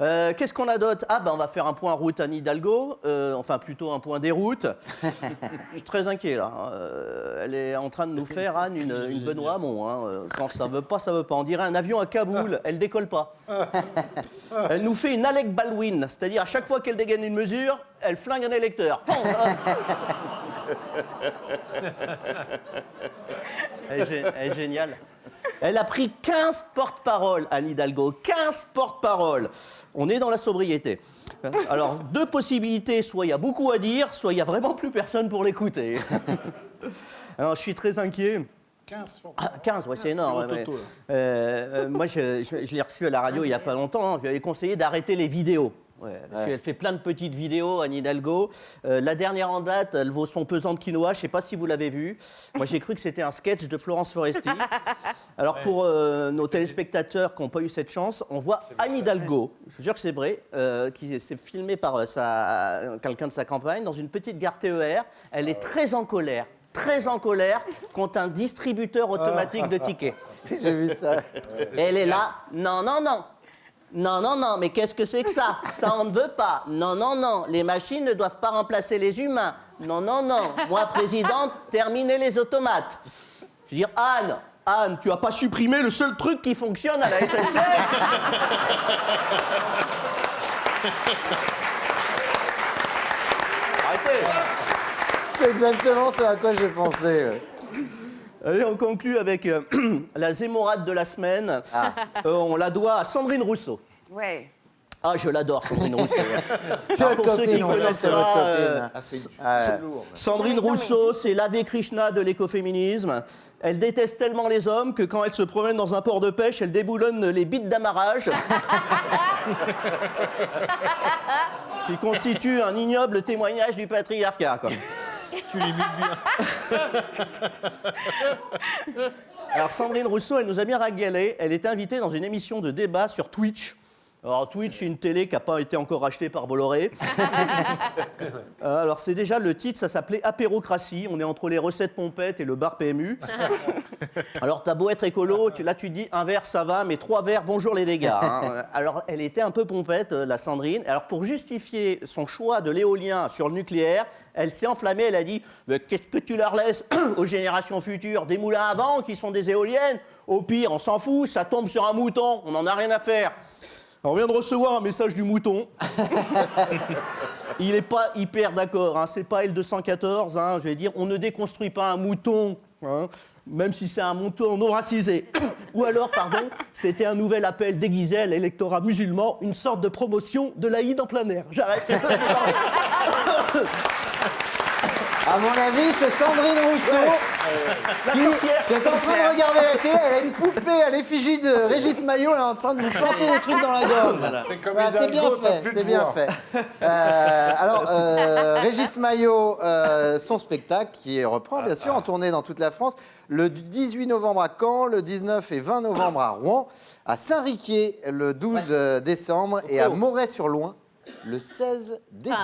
Euh, Qu'est-ce qu'on a d'autre Ah, ben on va faire un point route Anne Hidalgo, euh, enfin plutôt un point déroute. Je suis très inquiet là. Euh, elle est en train de nous faire, Anne, une, une Benoît Hamon. hein. Euh, Quand ça veut pas, ça veut pas. On dirait un avion à Kaboul, elle décolle pas. Elle nous fait une Alec Baldwin, c'est-à-dire à chaque fois qu'elle dégaine une mesure, elle flingue un électeur. Bon, elle est géniale. Elle a pris 15 porte-paroles, Anne Hidalgo. 15 porte-paroles. On est dans la sobriété. Alors, deux possibilités. Soit il y a beaucoup à dire, soit il n'y a vraiment plus personne pour l'écouter. Alors, je suis très inquiet. 15 fois. Ah, 15, ouais, c'est énorme. Toto, ouais, euh, euh, moi, je, je- je l'ai reçu à la radio il n'y a pas longtemps. hein. Je lui avais conseillé d'arrêter les vidéos. Ouais, parce qu'elle fait plein de petites vidéos, Anne Hidalgo. Euh, la dernière en date, elle vaut son pesant de quinoa. Je ne sais pas si vous l'avez vu. Moi, j'ai cru que c'était un sketch de Florence Foresti. Alors, pour euh, nos téléspectateurs qui n'ont pas eu cette chance, on voit Anne Hidalgo, je vous jure que c'est vrai, euh, qui s'est filmée par euh, quelqu'un de sa campagne dans une petite gare TER. Elle est très en colère. Très en colère contre un distributeur automatique de tickets. J'ai vu ça. Elle est là. Non, non, non. Non, non, non, mais qu'est-ce que c'est que ça? Ça, on ne veut pas. Non, non, non. Les machines ne doivent pas remplacer les humains. Non, non, non. Moi, présidente, terminez les automates. Je veux dire, Anne, Anne, tu as pas supprimé le seul truc qui fonctionne à la SNCF Arrêtez C'est exactement ce à quoi j'ai pensé. ouais. Allez, on conclut avec euh, la zémorade de la semaine. Euh, on la doit à Sandrine Rousseau. Ouais. Ah, je l'adore, Sandrine Rousseau. C'est Alors, votre pour ceux qui copine, sait que connaissent c'est votre pas, euh. Ah, c'est Ah, lourd. Sandrine Rousseau, c'est l'Ave Krishna de l'écoféminisme. Elle déteste tellement les hommes que quand elle se promène dans un port de pêche, elle déboulonne les bites d'amarrage. qui constitue un ignoble témoignage du patriarcat. quoi. Tu l'imites bien. Alors Sandrine Rousseau, elle nous a bien régalé. Elle était invitée dans une émission de débat sur Twitch. Alors Twitch, c'est une télé qui n'a pas été encore rachetée par Bolloré. Euh, alors c'est déjà le titre, ça s'appelait Apérocratie. On est entre les recettes pompettes et le bar PMU. Alors t'as beau être écolo, tu- là tu dis un verre ça va, mais trois verres bonjour les dégâts. hein. Alors elle était un peu pompette, euh, la Sandrine. Alors pour justifier son choix de l'éolien sur le nucléaire, elle s'est enflammée, elle a dit Qu'est-ce que tu leur laisses aux générations futures? Des moulins à vent qui sont des éoliennes? Au pire, on s'en fout, ça tombe sur un mouton, on n'en a rien à faire. On vient de recevoir un message du mouton. Il n'est pas hyper d'accord, hein. c'est pas L214, hein. je vais dire, on ne déconstruit pas un mouton, hein, même si c'est un mouton non racisé. Ou alors, pardon, c'était un nouvel appel déguisé à l'électorat musulman, une sorte de promotion de l'Aïd en plein air. J'arrête. À mon avis, c'est Sandrine Rousseau La qui, sorcière. qui est en train de regarder la télé. Elle a une poupée à l'effigie de Régis Maillot. Elle est en train de lui planter des trucs dans la gorge. C'est Voilà, bien fait, c'est bien voix. fait. Euh, alors, euh, Régis Maillot, euh, son spectacle qui reprend bien sûr en tournée dans toute la France, le 18 novembre à Caen, le 19 et 20 novembre à Rouen, à Saint-Riquier le 12 décembre et à Moret-sur-Loing le 16 décembre.